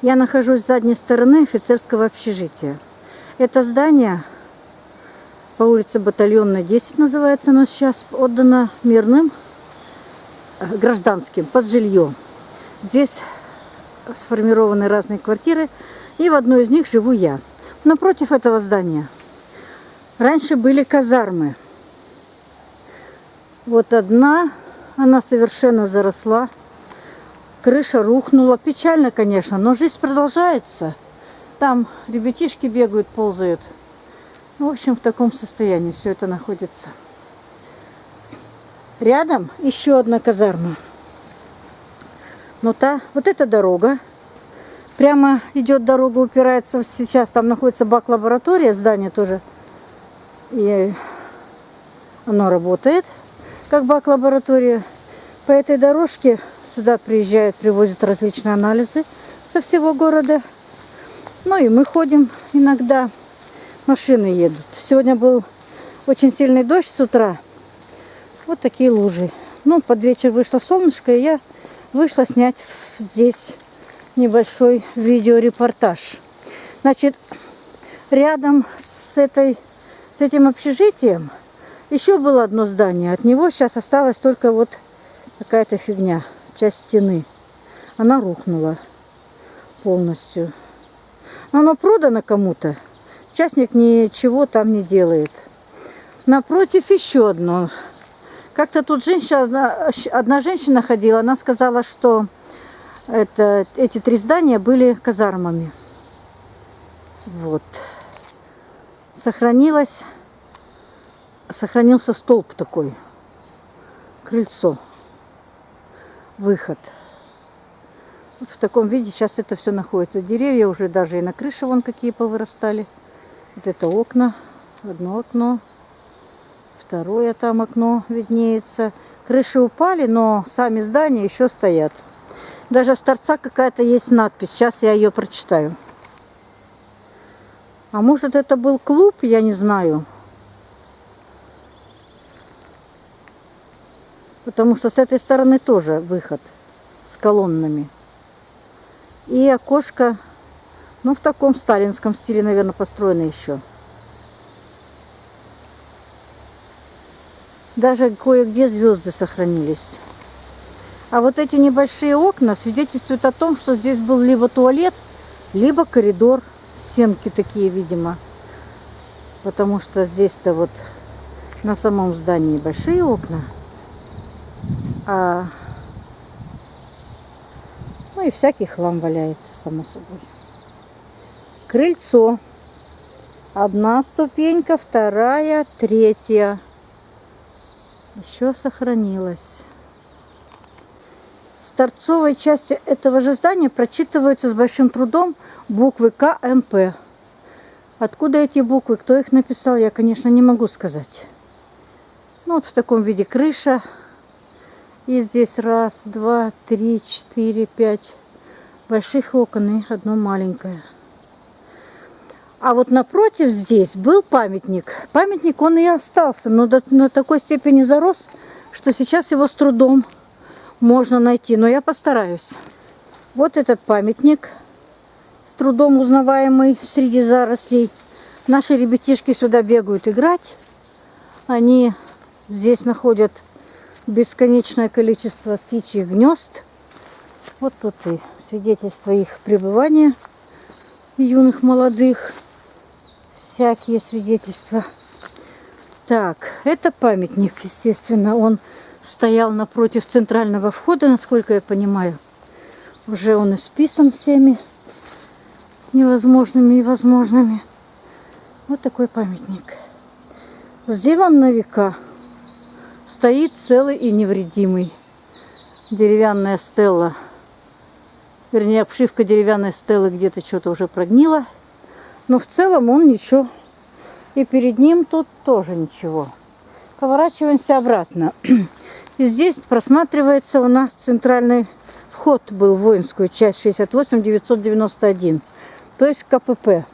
Я нахожусь с задней стороны офицерского общежития. Это здание по улице Батальонная 10 называется, но сейчас отдано мирным э, гражданским под жилье. Здесь сформированы разные квартиры, и в одной из них живу я. Напротив этого здания раньше были казармы. Вот одна, она совершенно заросла. Крыша рухнула. Печально, конечно, но жизнь продолжается. Там ребятишки бегают, ползают. Ну, в общем, в таком состоянии все это находится. Рядом еще одна казарма. Но та, вот эта дорога. Прямо идет дорога, упирается. Сейчас там находится бак-лаборатория, здание тоже. И оно работает как бак-лаборатория. По этой дорожке Сюда приезжают, привозят различные анализы со всего города. Ну и мы ходим иногда. Машины едут. Сегодня был очень сильный дождь с утра. Вот такие лужи. Ну, под вечер вышло солнышко, и я вышла снять здесь небольшой видеорепортаж. Значит, рядом с, этой, с этим общежитием еще было одно здание. От него сейчас осталась только вот какая-то фигня часть стены. Она рухнула полностью. Но оно продано кому-то. Частник ничего там не делает. Напротив еще одно. Как-то тут женщина, одна, одна женщина ходила, она сказала, что это, эти три здания были казармами. Вот. Сохранилось, сохранился столб такой, крыльцо выход. Вот в таком виде сейчас это все находится. Деревья уже даже и на крыше вон какие повырастали. Вот это окна. Одно окно. Второе там окно виднеется. Крыши упали, но сами здания еще стоят. Даже с торца какая-то есть надпись. Сейчас я ее прочитаю. А может это был клуб, я не знаю. Потому что с этой стороны тоже выход с колоннами. И окошко, ну, в таком сталинском стиле, наверное, построено еще. Даже кое-где звезды сохранились. А вот эти небольшие окна свидетельствуют о том, что здесь был либо туалет, либо коридор. Сенки такие, видимо. Потому что здесь-то вот на самом здании большие окна. А, ну и всякий хлам валяется, само собой. Крыльцо. Одна ступенька, вторая, третья. Еще сохранилась. С торцовой части этого же здания прочитываются с большим трудом буквы КМП. Откуда эти буквы, кто их написал, я, конечно, не могу сказать. Ну, вот в таком виде крыша. И здесь раз, два, три, четыре, пять больших окон и одно маленькое. А вот напротив здесь был памятник. Памятник он и остался, но до, на такой степени зарос, что сейчас его с трудом можно найти. Но я постараюсь. Вот этот памятник, с трудом узнаваемый среди зарослей. Наши ребятишки сюда бегают играть. Они здесь находят бесконечное количество птичьих гнезд. Вот тут и свидетельство их пребывания юных, молодых. Всякие свидетельства. Так, это памятник, естественно. Он стоял напротив центрального входа, насколько я понимаю. Уже он исписан всеми невозможными и возможными. Вот такой памятник. Сделан на века стоит целый и невредимый. Деревянная стелла, вернее обшивка деревянной стелы где-то что-то уже прогнила. Но в целом он ничего. И перед ним тут тоже ничего. Поворачиваемся обратно. И здесь просматривается у нас центральный вход был в воинскую часть 68-991. То есть КПП.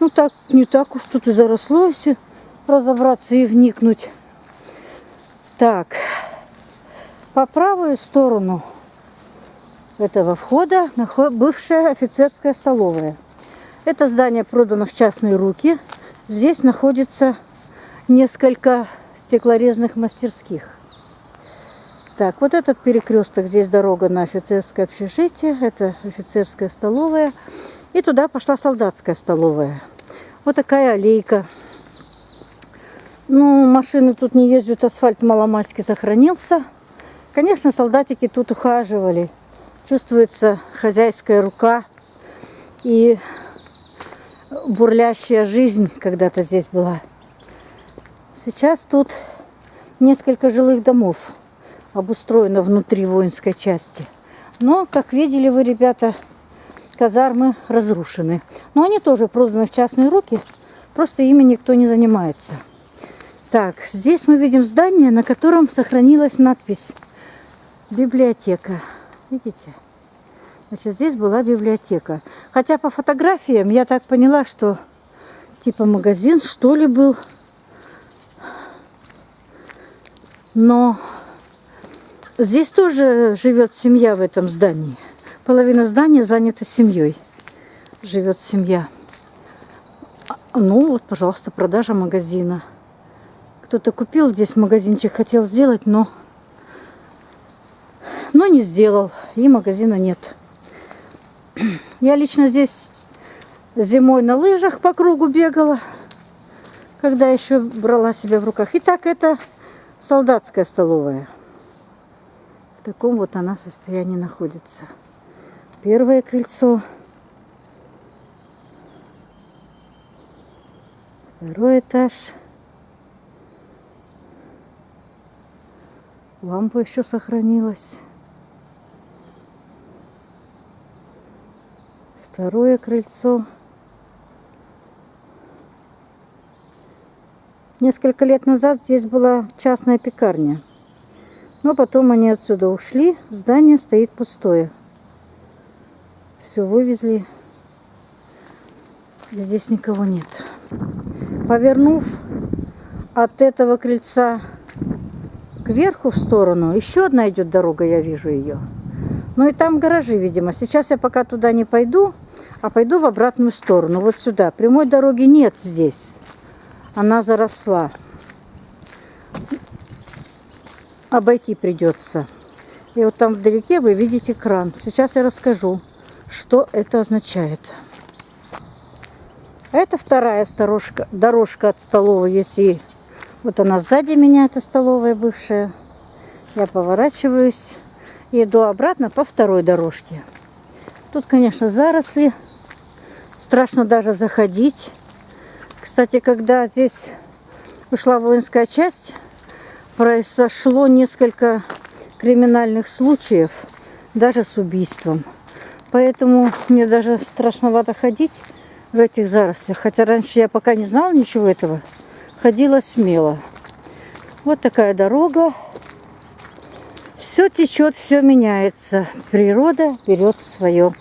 Ну так, не так уж тут и заросло, разобраться и вникнуть. Так, по правую сторону этого входа бывшая офицерская столовая. Это здание продано в частные руки. Здесь находится несколько стеклорезных мастерских. Так, вот этот перекресток, здесь дорога на офицерское общежитие, это офицерская столовая. И туда пошла солдатская столовая. Вот такая аллейка. Ну, машины тут не ездят, асфальт маломальски сохранился. Конечно, солдатики тут ухаживали. Чувствуется хозяйская рука и бурлящая жизнь когда-то здесь была. Сейчас тут несколько жилых домов обустроено внутри воинской части. Но, как видели вы, ребята, казармы разрушены. Но они тоже проданы в частные руки, просто ими никто не занимается. Так, здесь мы видим здание, на котором сохранилась надпись «Библиотека». Видите? Значит, здесь была библиотека. Хотя по фотографиям я так поняла, что типа магазин, что ли, был. Но здесь тоже живет семья в этом здании. Половина здания занята семьей. Живет семья. Ну вот, пожалуйста, продажа магазина. Кто-то купил здесь магазинчик, хотел сделать, но, но не сделал. И магазина нет. Я лично здесь зимой на лыжах по кругу бегала, когда еще брала себя в руках. Итак, это солдатская столовая. В таком вот она состоянии находится. Первое крыльцо. Второй этаж. Лампа еще сохранилась. Второе крыльцо. Несколько лет назад здесь была частная пекарня. Но потом они отсюда ушли. Здание стоит пустое. Все вывезли. Здесь никого нет. Повернув от этого крыльца кверху в сторону, еще одна идет дорога, я вижу ее. Ну и там гаражи, видимо. Сейчас я пока туда не пойду, а пойду в обратную сторону, вот сюда. Прямой дороги нет здесь она заросла. Обойти придется. И вот там вдалеке вы видите кран. Сейчас я расскажу, что это означает. Это вторая дорожка, дорожка от столовой, если вот она сзади меня, это столовая бывшая. Я поворачиваюсь и иду обратно по второй дорожке. Тут, конечно, заросли. Страшно даже заходить. Кстати, когда здесь ушла воинская часть, произошло несколько криминальных случаев, даже с убийством. Поэтому мне даже страшновато ходить в этих зарослях. Хотя раньше я пока не знала ничего этого, ходила смело. Вот такая дорога. Все течет, все меняется. Природа берет свое.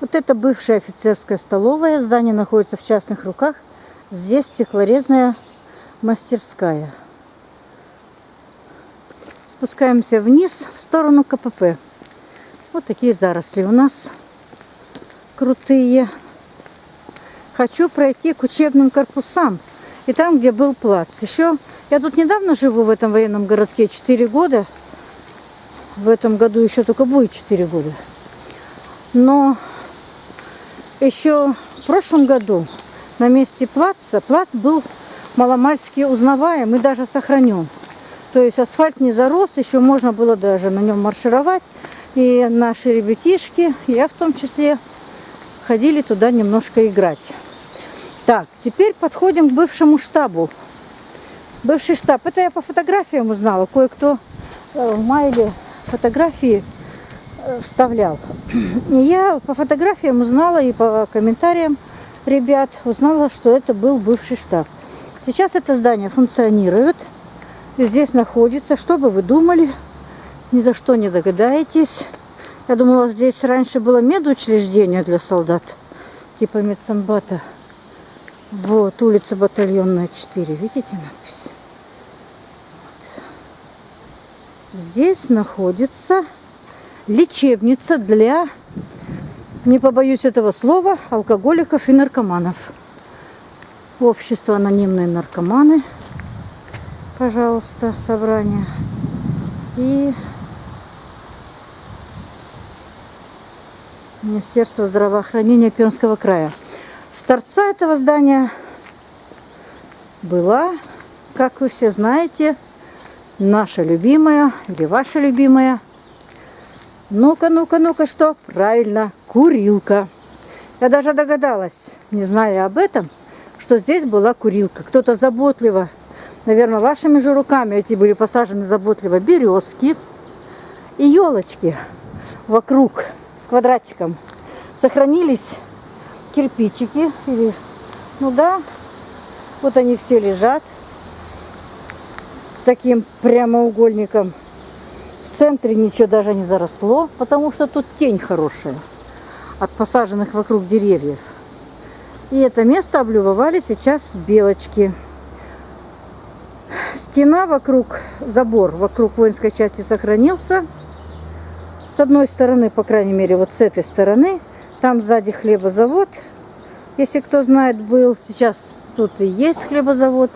Вот это бывшая офицерская столовая. Здание находится в частных руках. Здесь стеклорезная мастерская. Спускаемся вниз в сторону КПП. Вот такие заросли у нас крутые. Хочу пройти к учебным корпусам. И там, где был плац. Еще я тут недавно живу в этом военном городке 4 года. В этом году еще только будет 4 года. Но еще в прошлом году на месте плаца, плац был маломальски узнаваем и даже сохранен. То есть асфальт не зарос, еще можно было даже на нем маршировать. И наши ребятишки, я в том числе, ходили туда немножко играть. Так, теперь подходим к бывшему штабу. Бывший штаб. Это я по фотографиям узнала. Кое-кто э, в майле фотографии вставлял. И я по фотографиям узнала и по комментариям ребят узнала, что это был бывший штаб. Сейчас это здание функционирует. И здесь находится. Что бы вы думали? Ни за что не догадаетесь. Я думала, здесь раньше было медучреждение для солдат. Типа медсанбата. Вот, улица Батальонная 4. Видите надпись? Вот. здесь находится лечебница для, не побоюсь этого слова, алкоголиков и наркоманов. Общество анонимные наркоманы, пожалуйста, собрание. И Министерство здравоохранения Пермского края. С торца этого здания была, как вы все знаете, наша любимая или ваша любимая. Ну-ка, ну-ка, ну-ка, что? Правильно, курилка. Я даже догадалась, не зная об этом, что здесь была курилка. Кто-то заботливо, наверное, вашими же руками эти были посажены заботливо березки и елочки вокруг квадратиком. Сохранились кирпичики или, ну да, вот они все лежат таким прямоугольником. В центре ничего даже не заросло, потому что тут тень хорошая от посаженных вокруг деревьев. И это место облюбовали сейчас белочки. Стена вокруг, забор вокруг воинской части сохранился. С одной стороны, по крайней мере, вот с этой стороны, там сзади хлебозавод. Если кто знает, был, сейчас тут и есть хлебозавод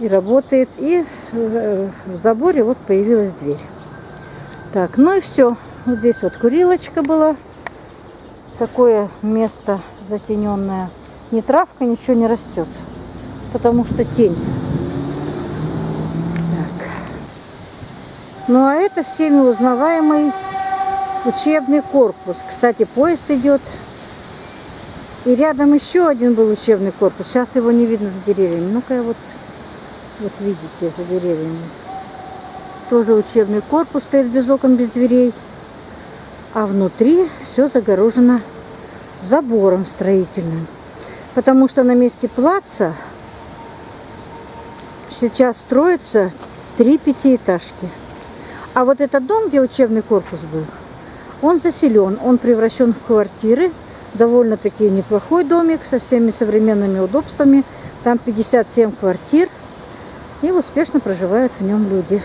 и работает. И в заборе вот появилась дверь. Так, ну и все. Вот здесь вот курилочка была. Такое место затененное. Ни травка, ничего не растет. Потому что тень. Так. Ну а это всеми узнаваемый учебный корпус. Кстати, поезд идет и рядом еще один был учебный корпус. Сейчас его не видно за деревьями. Ну-ка, вот, вот видите, за деревьями. Тоже учебный корпус стоит без окон, без дверей. А внутри все загорожено забором строительным. Потому что на месте плаца сейчас строятся три пятиэтажки. А вот этот дом, где учебный корпус был, он заселен, он превращен в квартиры довольно-таки неплохой домик со всеми современными удобствами. Там 57 квартир и успешно проживают в нем люди.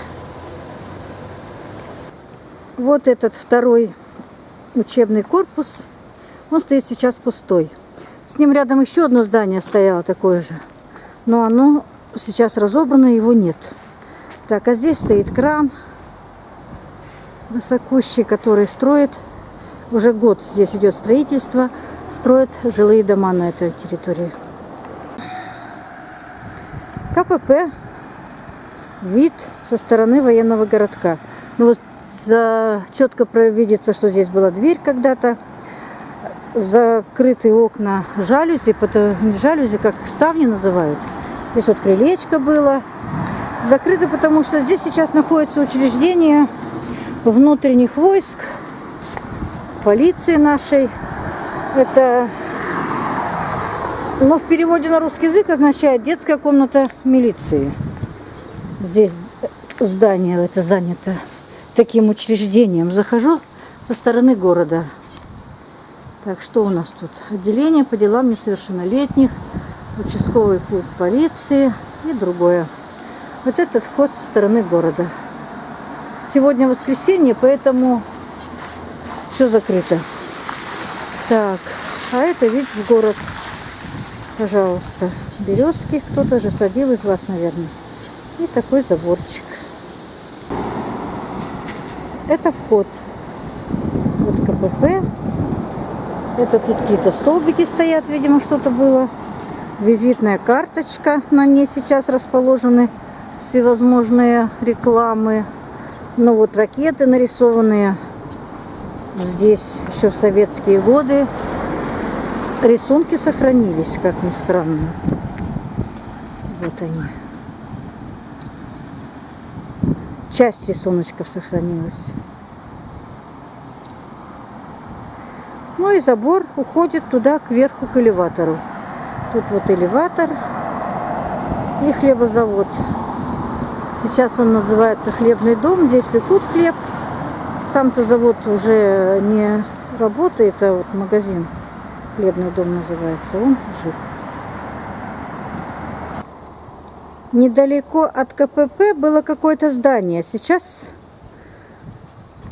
Вот этот второй учебный корпус, он стоит сейчас пустой. С ним рядом еще одно здание стояло такое же, но оно сейчас разобрано, его нет. Так, а здесь стоит кран высокущий, который строит уже год здесь идет строительство, строят жилые дома на этой территории. КПП вид со стороны военного городка. Ну вот за, четко видится, что здесь была дверь когда-то, закрытые окна жалюзи, потом, жалюзи, как ставни называют. Здесь вот крылечко было. Закрыто, потому что здесь сейчас находится учреждение внутренних войск полиции нашей. Это, но в переводе на русский язык означает детская комната милиции. Здесь здание это занято таким учреждением. Захожу со стороны города. Так, что у нас тут? Отделение по делам несовершеннолетних, участковый клуб полиции и другое. Вот этот вход со стороны города. Сегодня воскресенье, поэтому все закрыто. Так, а это вид в город. Пожалуйста. Березки кто-то же садил из вас, наверное. И такой заборчик. Это вход. Вот КПП. Это тут какие-то столбики стоят, видимо, что-то было. Визитная карточка. На ней сейчас расположены всевозможные рекламы. Ну вот ракеты нарисованные здесь еще в советские годы рисунки сохранились, как ни странно. Вот они. Часть рисуночков сохранилась. Ну и забор уходит туда, кверху, к элеватору. Тут вот элеватор и хлебозавод. Сейчас он называется хлебный дом. Здесь пекут хлеб. Сам-то завод уже не работает, а вот магазин, хлебный дом называется, он жив. Недалеко от КПП было какое-то здание. Сейчас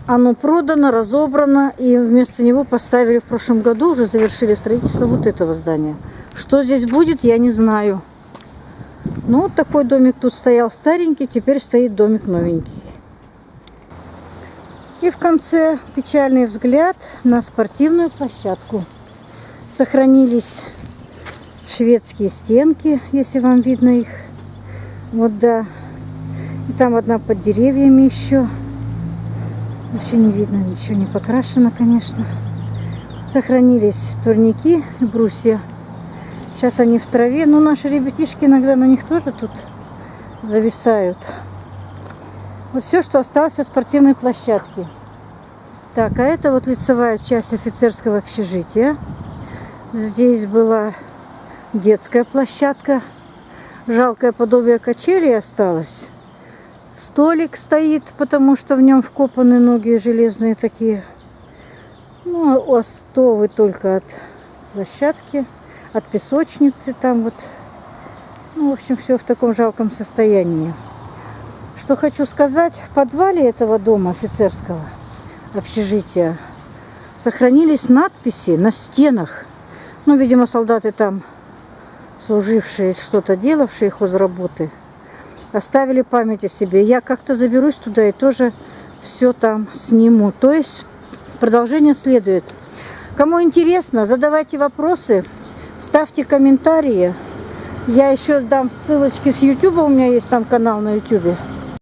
оно продано, разобрано, и вместо него поставили в прошлом году, уже завершили строительство вот этого здания. Что здесь будет, я не знаю. Ну, вот такой домик тут стоял старенький, теперь стоит домик новенький. И в конце печальный взгляд на спортивную площадку. Сохранились шведские стенки, если вам видно их. Вот да. И там одна под деревьями еще. Вообще не видно, ничего не покрашено, конечно. Сохранились турники и брусья. Сейчас они в траве. Ну, наши ребятишки иногда на них тоже тут зависают. Вот все, что осталось от спортивной площадки. Так, а это вот лицевая часть офицерского общежития. Здесь была детская площадка. Жалкое подобие качели осталось. Столик стоит, потому что в нем вкопаны ноги железные такие. Ну, остовы только от площадки, от песочницы там вот. Ну, в общем, все в таком жалком состоянии. Что хочу сказать, в подвале этого дома офицерского общежития сохранились надписи на стенах. Ну, видимо, солдаты там, служившие, что-то делавшие хозработы, оставили память о себе. Я как-то заберусь туда и тоже все там сниму. То есть продолжение следует. Кому интересно, задавайте вопросы, ставьте комментарии. Я еще дам ссылочки с YouTube, у меня есть там канал на YouTube.